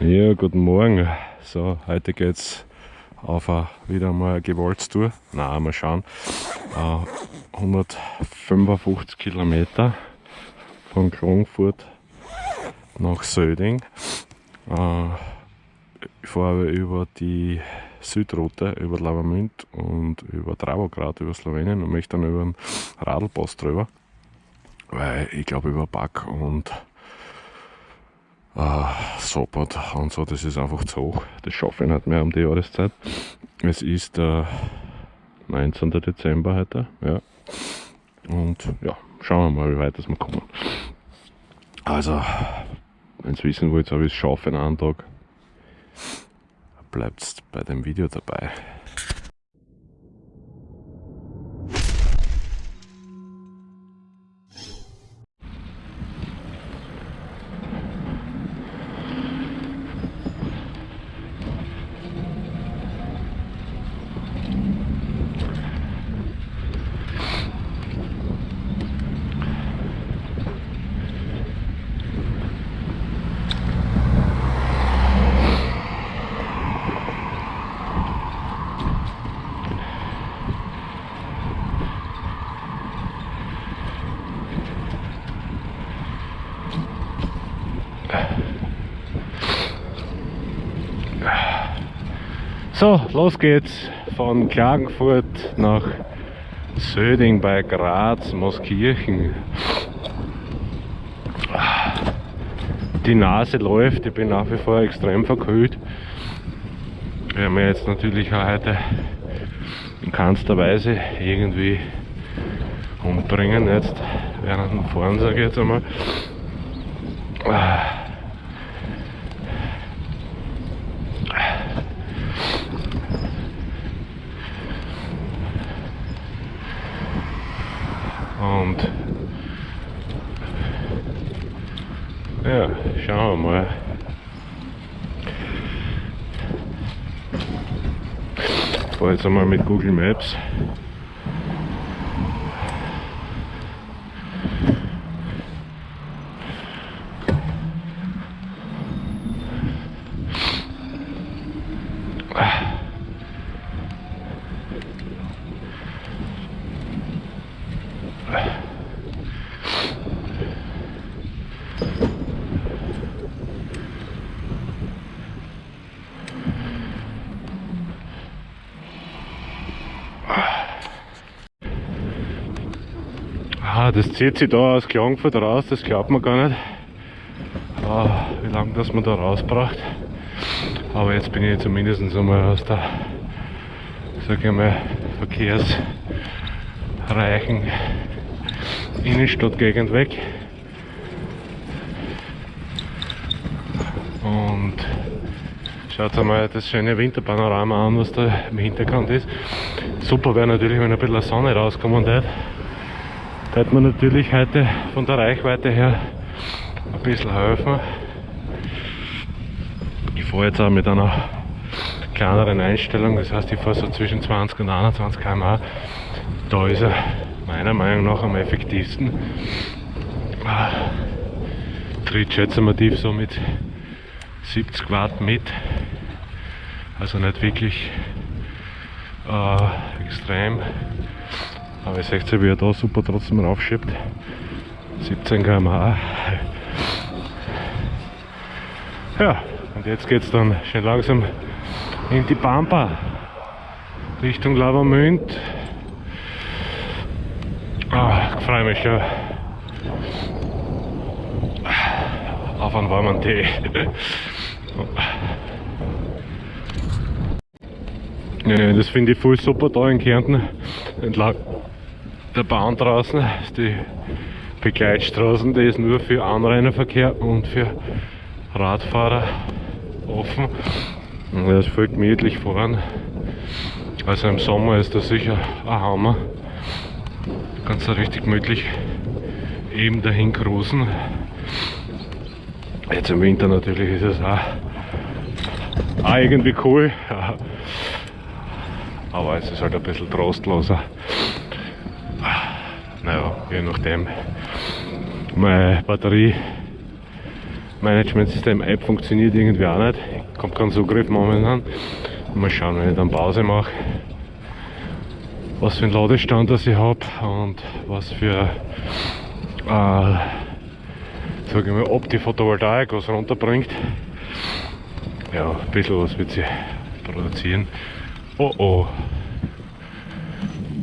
Ja, guten Morgen. So, heute geht's auf a, wieder mal eine Gewaltstour. Na, mal schauen. Äh, 155 Kilometer von Klagenfurt nach Söding. Äh, ich fahre über die Südroute, über Lavamünd und über Dravograd, über Slowenien und möchte dann über den Radlpass drüber. Weil ich glaube über Back und äh, Sopot und so, das ist einfach zu hoch. Das schaffe ich nicht mehr um die Jahreszeit. Es ist der 19. Dezember heute, ja. Und ja, schauen wir mal, wie weit wir kommen. Also, wenn ihr wissen wollt, ob ich es schaffe in einem Tag, bleibt bei dem Video dabei. So, los geht's von Klagenfurt nach Söding bei Graz, Moskirchen. Die Nase läuft, ich bin nach wie vor extrem verkühlt. Wir haben jetzt natürlich auch heute in keinster Weise irgendwie umbringen, jetzt während dem Fahren sage ich jetzt einmal. Und ja, schauen wir mal. Ich fahre jetzt einmal mit Google Maps. Ah, das zieht sich da aus Klagenfurt raus, das glaubt man gar nicht. Ah, wie lange das man da rausbraucht. Aber jetzt bin ich zumindest einmal aus der, sag ich mal, verkehrsreichen Innenstadtgegend weg. Und schaut einmal das schöne Winterpanorama an, was da im Hintergrund ist. Super wäre natürlich, wenn ein bisschen Sonne rauskommen würde. Da hätte man natürlich heute von der Reichweite her ein bisschen helfen. Ich fahre jetzt auch mit einer kleineren Einstellung, das heißt ich fahre so zwischen 20 und 21 km/h. Da ist er meiner Meinung nach am effektivsten. Tritt schätzen wir tief so mit 70 Watt mit. Also nicht wirklich äh, extrem. Aber ihr seht ja, wie er da super trotzdem raufschiebt. 17 km/h. Ja, und jetzt geht es dann schön langsam in die Pampa Richtung Lavamünd. Ah, ich freue mich schon auf einen warmen Tee. Ja, das finde ich voll super da in Kärnten entlang der Bahn draußen ist die Begleitstraßen, die ist nur für Anrainerverkehr und für Radfahrer offen. Und das voll gemütlich fahren. Also im Sommer ist das sicher ein Hammer. Ganz so richtig gemütlich eben dahin cruisen. Jetzt im Winter natürlich ist es auch, auch irgendwie cool. Aber es ist halt ein bisschen trostloser naja, je nachdem. Meine Batterie Managementsystem App funktioniert irgendwie auch nicht. Kommt kein Zugriff momentan. Mal schauen, wenn ich dann Pause mache, was für einen Ladestand das ich habe und was für äh, sag ich mal, ob die Photovoltaik was runterbringt. Ja, ein bisschen was wird sie produzieren. Oh oh.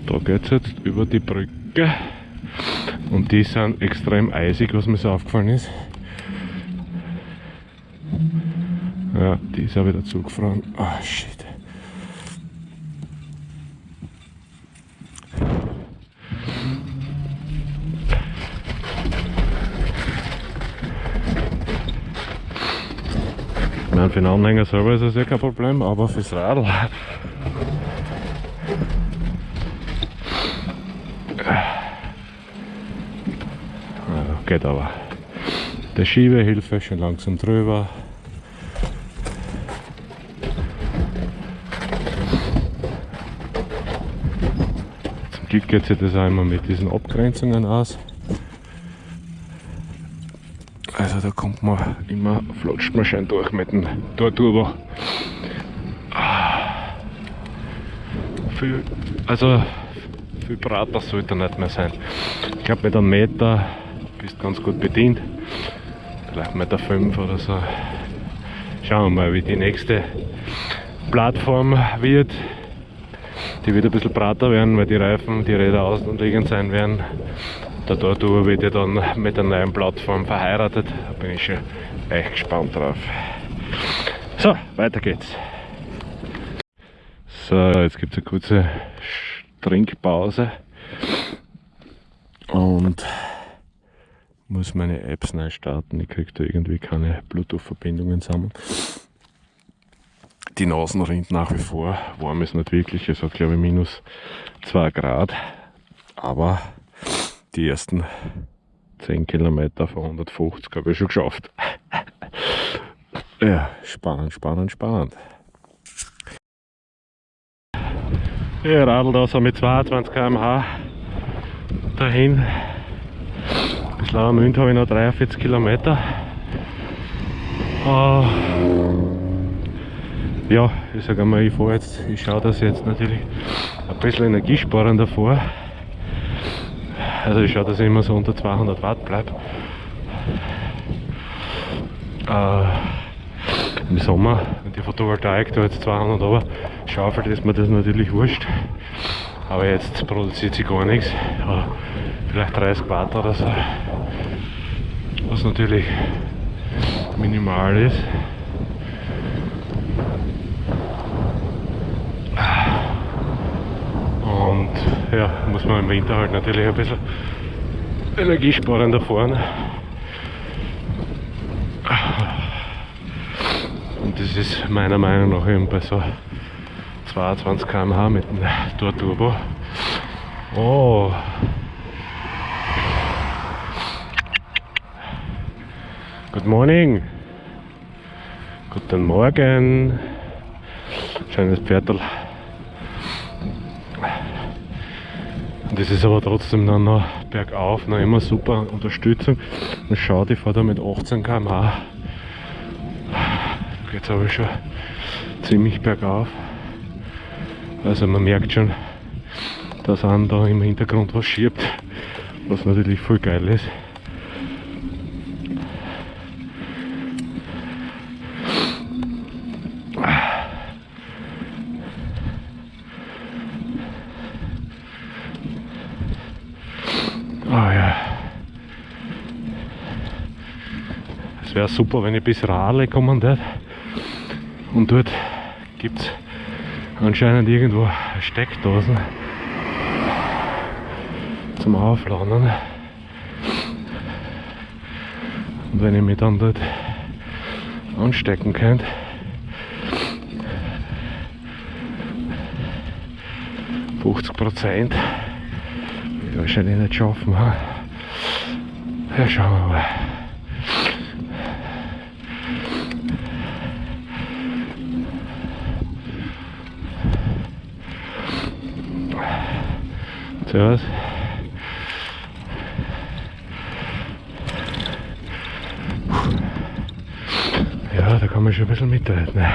Da geht es jetzt über die Brücke. Und die sind extrem eisig, was mir so aufgefallen ist. Ja, die ist auch wieder zugefroren. Oh, shit. Meine, für den Anhänger selber ist das ja kein Problem, aber fürs Radl. Ja, geht aber. Der Schiebehilfe schon langsam drüber. Zum Glück geht sich das auch immer mit diesen Abgrenzungen aus. Also da kommt man immer, flutscht man schön durch mit dem Torturbo. Viel, also viel breiter sollte nicht mehr sein. Ich glaube mit einem Meter bist du ganz gut bedient. Vielleicht Meter fünf oder so. Schauen wir mal, wie die nächste Plattform wird. Die wird ein bisschen breiter werden, weil die Reifen, die Räder außenliegend sein werden. Der Tortur wird ja dann mit der neuen Plattform verheiratet. Da bin ich schon echt gespannt drauf. So, weiter geht's. So, jetzt gibt es eine kurze Trinkpause und muss meine Apps neu starten. Ich kriege da irgendwie keine Bluetooth-Verbindungen zusammen. Die Nasen rinnt nach wie vor. Warm ist nicht wirklich, es hat glaube ich minus 2 Grad. Aber die ersten 10 Kilometer von 150 habe ich schon geschafft. ja, spannend, spannend, spannend. Ich radel da so mit 22 km/h dahin. Bis Lauermünd habe ich noch 43 Kilometer. Uh, ja, ich sage einmal, ich fahre jetzt, ich schaue, dass ich jetzt natürlich ein bisschen energiesparender fahre. Also ich schaue, dass ich immer so unter 200 Watt bleibe. Äh, Im Sommer, wenn die Photovoltaik da jetzt 200 aber schaufelt, ist mir das natürlich wurscht. Aber jetzt produziert sie gar nichts. Ja, vielleicht 30 Watt oder so. Was natürlich minimal ist. Ja, muss man im Winter halt natürlich ein bisschen energiesparender fahren. Und das ist meiner Meinung nach eben bei so 22 km/h mit dem Tor Turbo. Oh! Good morning! Guten Morgen! Schönes Pferdl. Das ist aber trotzdem dann noch bergauf, noch immer super Unterstützung. Man schaut, ich fahre da mit 18 km/h. Geht es aber schon ziemlich bergauf. Also man merkt schon, dass an da im Hintergrund was schiebt, was natürlich voll geil ist. Wäre super, wenn ich bis Rahle kommen würde. Und dort gibt es anscheinend irgendwo Steckdosen zum Aufladen. Und wenn ich mich dann dort anstecken könnte, Prozent wahrscheinlich nicht schaffen. Ja, schauen wir mal. Servus. Ja, da kann man schon ein bisschen mitreden.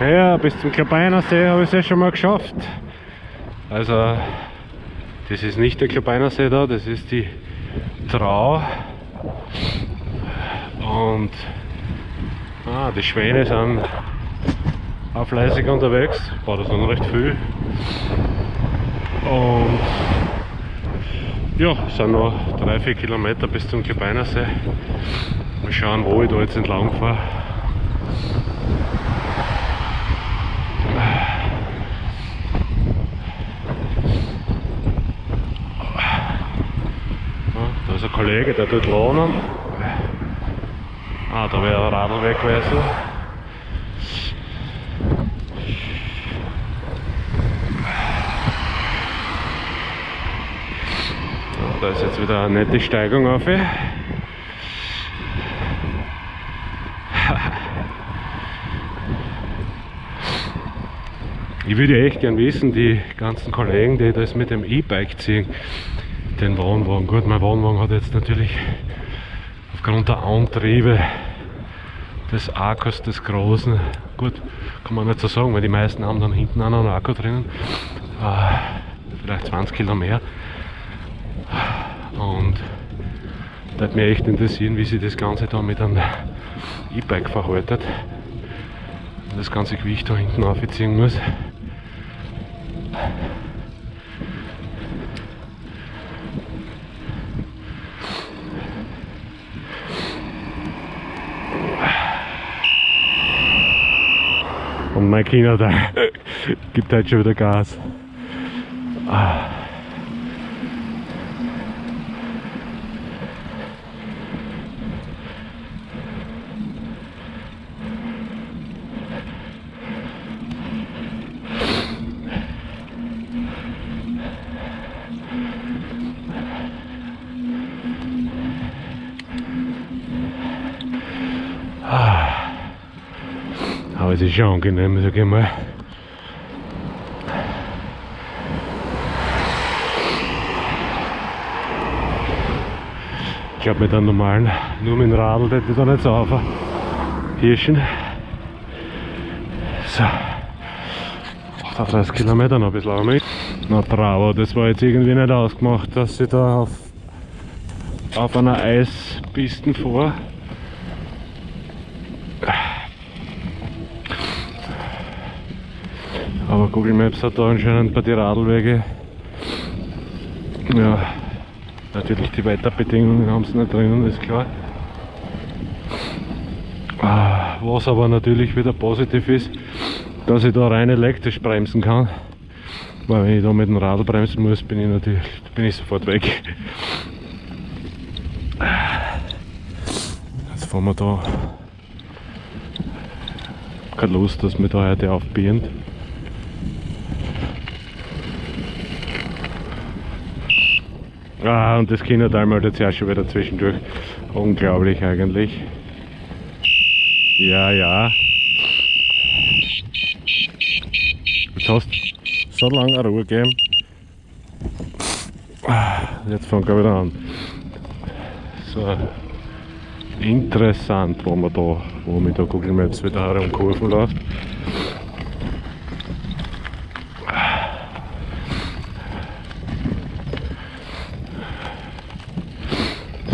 Ja, bis zum Klebeiner See habe ich es ja schon mal geschafft. Also, das ist nicht der Klebeiner See da, das ist die Trau. Und ah, die Schwäne sind auch fleißig unterwegs, war das noch recht viel. Und ja, es sind noch 3-4 Kilometer bis zum Klebeiner See. Mal schauen, wo ich da jetzt entlang fahre. Da ist ein Kollege, der tut lohnen. Ah, da wäre ein Radl weg gewesen. Da ist jetzt wieder eine nette Steigung auf. Ich würde echt gern wissen, die ganzen Kollegen, die das mit dem E-Bike ziehen, den Wohnwagen. Gut, mein Wohnwagen hat jetzt natürlich aufgrund der Antriebe des Akkus des Großen, gut, kann man nicht so sagen, weil die meisten haben dann hinten einen Akku drinnen, äh, vielleicht 20 Kilo mehr. Und da würde mich echt interessieren, wie sich das Ganze da mit einem E-Bike verhaltet. Das ganze Gewicht da hinten aufziehen muss. Und mein Kinder da gibt halt schon wieder Gas. Ah. Schon angenehm, sag ich mal. Ich glaube mit einem normalen, nur mit dem Radl, das ist auch nicht so auf. Hirschen. So. 38 Kilometer noch ein bisschen lang mit. Na bravo, das war jetzt irgendwie nicht ausgemacht, dass sie da auf, auf einer Eispiste vor. Google Maps hat da anscheinend bei den Radlwege ja, natürlich die Wetterbedingungen haben sie nicht drinnen, ist klar. Ah, was aber natürlich wieder positiv ist, dass ich da rein elektrisch bremsen kann. Weil wenn ich da mit dem Radl bremsen muss, bin ich natürlich bin ich sofort weg. Jetzt fahren wir da. Keine Lust, dass wir da heute aufbiegen. Ah, und das Kinderteil meldet sich auch schon wieder zwischendurch. Unglaublich eigentlich. Ja, ja. Jetzt hast du so lange Ruhe gegeben. Jetzt fangen wir wieder an. So interessant, wo man da, wo mit der Google Maps wieder herum Kurven läuft.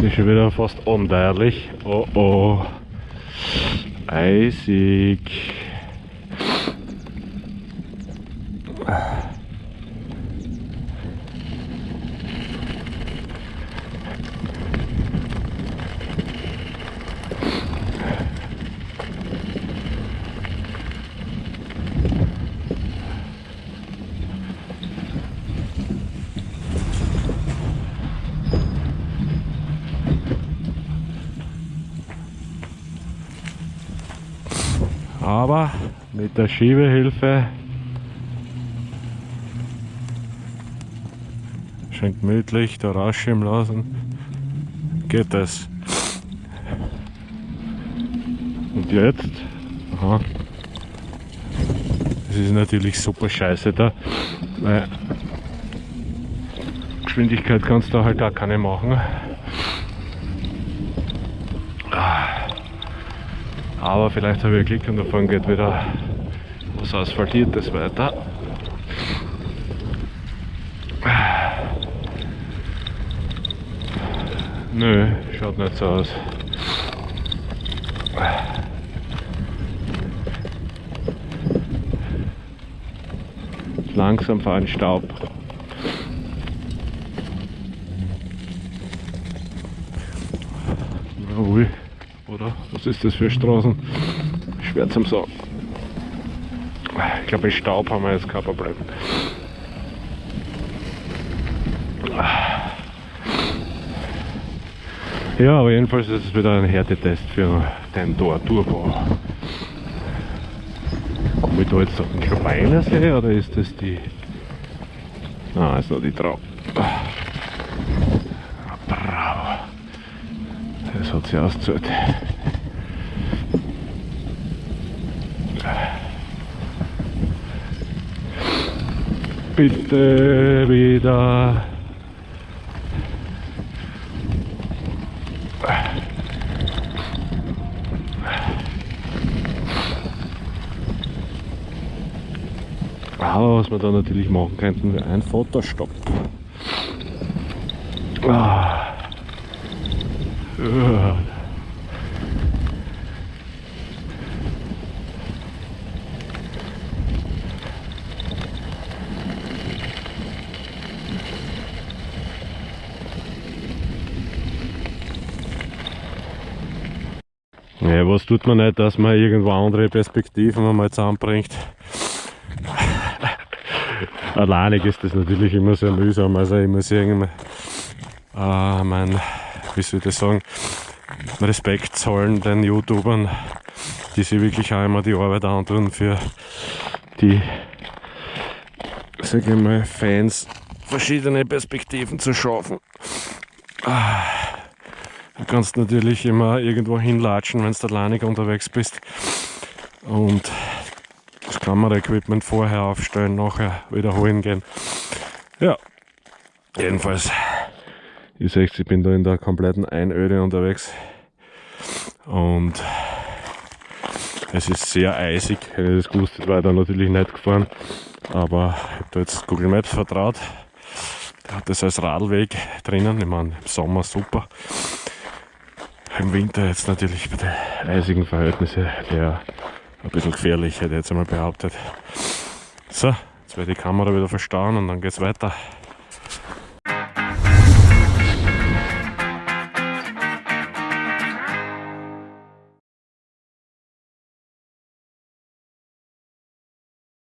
Ist schon wieder fast undeierlich. Oh oh. Eisig. Aber mit der Schiebehilfe. Schön gemütlich da rausschieben lassen, geht das. Und jetzt, aha, Das ist natürlich super scheiße da, weil Geschwindigkeit kannst du halt gar keine machen. Aber vielleicht habe ich Glück und davon geht wieder was Asphaltiertes weiter. Nö, schaut nicht so aus. Langsam fahren Staub. Ui, oder? Was ist das für Straßen? Schwer zum Sagen. Ich glaube, Staub haben wir jetzt kein Problem. Ja, aber jedenfalls ist es wieder ein Härtetest für den Tor Turbo. Komme ich da jetzt auf den Kleiner See oder ist das die. Ah, ist noch die Trau. Bravo. Das hat sie ausgezahlt. Bitte wieder. Aber was wir da natürlich machen könnten, ein Fotostopp. Ah. Ja. Was tut man nicht, dass man irgendwo andere Perspektiven einmal zusammenbringt. Alleinig ist das natürlich immer sehr mühsam, also ich muss irgendwie äh, mein, wie soll ich das sagen, Respekt zollen den YouTubern, die sich wirklich auch immer die Arbeit antun für die, sag ich mal, Fans verschiedene Perspektiven zu schaffen. Ah. Du kannst natürlich immer irgendwo hinlatschen, wenn du alleinig unterwegs bist. Und das Kameraequipment vorher aufstellen, nachher wiederholen gehen. Ja, jedenfalls, ihr seht, ich bin da in der kompletten Einöde unterwegs. Und es ist sehr eisig. Hätte ich das gewusst, wäre ich da natürlich nicht gefahren. Aber ich habe da jetzt Google Maps vertraut. Der hat das als Radweg drinnen. Ich meine, im Sommer super im Winter jetzt natürlich bei den eisigen Verhältnissen eher ein bisschen gefährlich, hätte ich jetzt einmal behauptet. So, jetzt werde ich die Kamera wieder verstauen und dann geht's weiter.